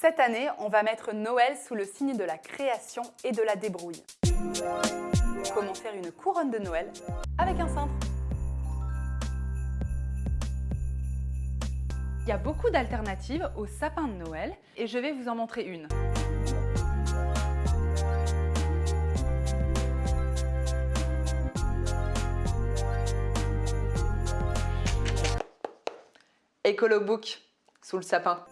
Cette année, on va mettre Noël sous le signe de la création et de la débrouille. Comment faire une couronne de Noël avec un cintre? Il y a beaucoup d'alternatives au sapin de Noël et je vais vous en montrer une. Ecolobook sous le sapin.